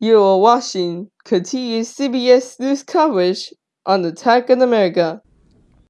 You are watching continuous CBS News coverage on Attack on America.